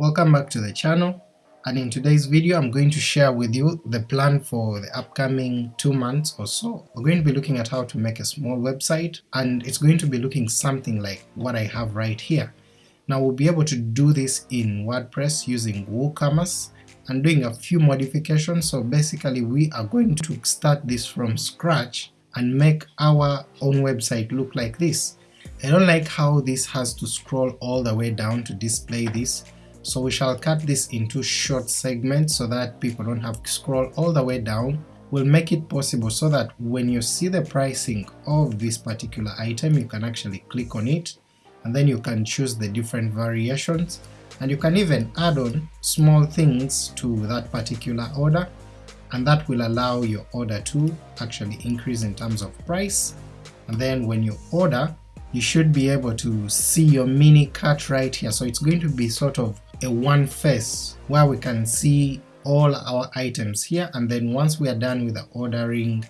Welcome back to the channel and in today's video I'm going to share with you the plan for the upcoming two months or so. We're going to be looking at how to make a small website and it's going to be looking something like what I have right here. Now we'll be able to do this in WordPress using WooCommerce and doing a few modifications, so basically we are going to start this from scratch and make our own website look like this. I don't like how this has to scroll all the way down to display this, so we shall cut this into short segments so that people don't have to scroll all the way down. We'll make it possible so that when you see the pricing of this particular item you can actually click on it and then you can choose the different variations. And you can even add on small things to that particular order and that will allow your order to actually increase in terms of price. And then when you order you should be able to see your mini cart right here, so it's going to be sort of a one face where we can see all our items here. And then once we are done with the ordering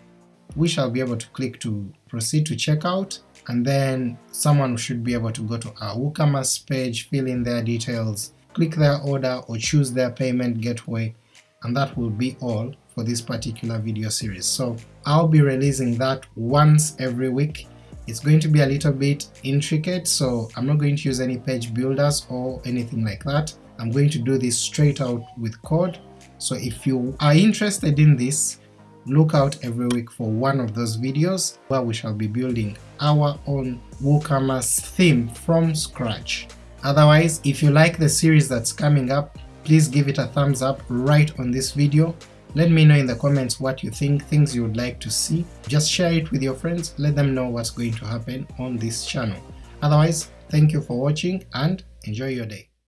we shall be able to click to proceed to checkout and then someone should be able to go to our WooCommerce page, fill in their details, click their order or choose their payment gateway. And that will be all for this particular video series. So I'll be releasing that once every week it's going to be a little bit intricate, so I'm not going to use any page builders or anything like that. I'm going to do this straight out with code, so if you are interested in this, look out every week for one of those videos where we shall be building our own WooCommerce theme from scratch. Otherwise, if you like the series that's coming up, please give it a thumbs up right on this video let me know in the comments what you think, things you would like to see. Just share it with your friends, let them know what's going to happen on this channel. Otherwise, thank you for watching and enjoy your day.